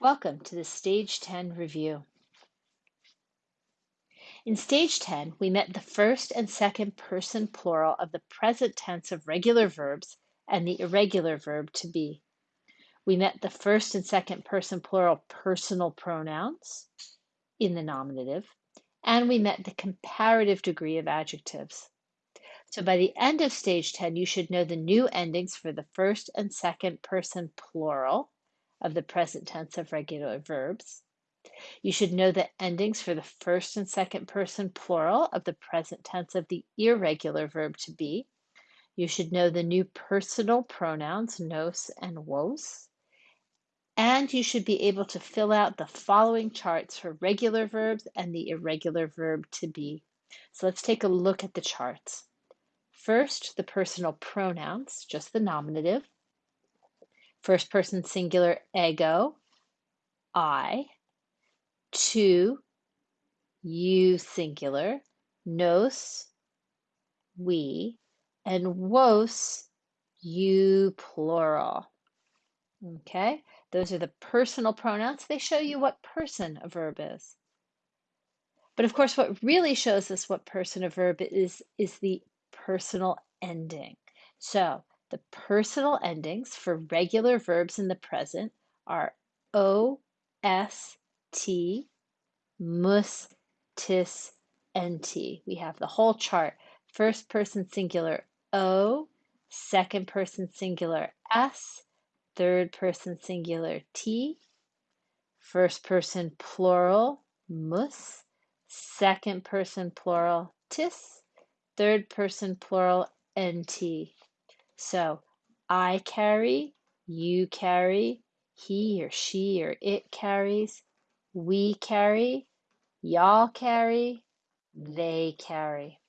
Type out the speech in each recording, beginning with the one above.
Welcome to the Stage 10 review. In Stage 10, we met the first and second person plural of the present tense of regular verbs and the irregular verb to be. We met the first and second person plural personal pronouns in the nominative, and we met the comparative degree of adjectives. So by the end of Stage 10, you should know the new endings for the first and second person plural of the present tense of regular verbs. You should know the endings for the first and second person plural of the present tense of the irregular verb to be. You should know the new personal pronouns nos and vos. And you should be able to fill out the following charts for regular verbs and the irregular verb to be. So let's take a look at the charts. First, the personal pronouns, just the nominative. First person singular ego, I. Tu, you singular, nos, we, and vos, you plural. Okay, those are the personal pronouns. They show you what person a verb is. But of course, what really shows us what person a verb is, is the personal ending. So the personal endings for regular verbs in the present are O, S, T, mus, tis, nt. We have the whole chart. First person singular O, second person singular S, third person singular T, first person plural mus, second person plural tis, third person plural nt. So I carry, you carry, he or she or it carries, we carry, y'all carry, they carry.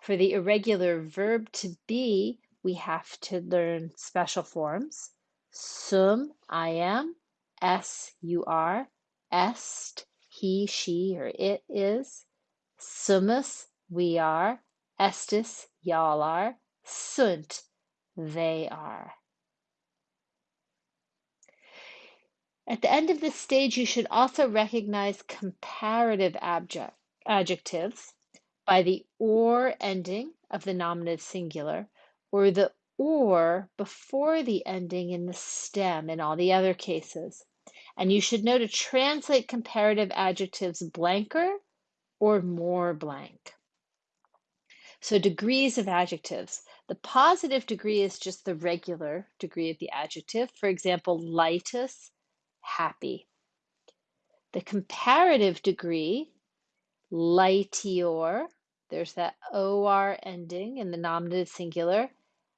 For the irregular verb to be, we have to learn special forms. Sum, I am, es, you are, est, he, she, or it is, sumus, we are, estis, y'all are, sunt, they are. At the end of this stage, you should also recognize comparative adjectives by the or ending of the nominative singular or the or before the ending in the stem in all the other cases. And you should know to translate comparative adjectives blanker or more blank. So degrees of adjectives. The positive degree is just the regular degree of the adjective. For example, laetus, happy. The comparative degree, laetior, there's that or ending in the nominative singular,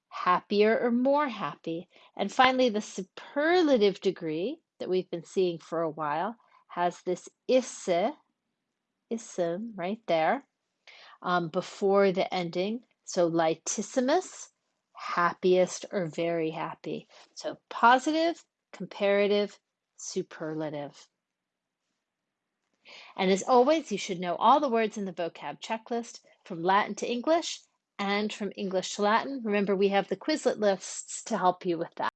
happier or more happy. And finally, the superlative degree that we've been seeing for a while has this isse, ism right there, um, before the ending. So laetissimus, happiest or very happy. So positive, comparative, superlative. And as always, you should know all the words in the vocab checklist from Latin to English and from English to Latin. Remember, we have the Quizlet lists to help you with that.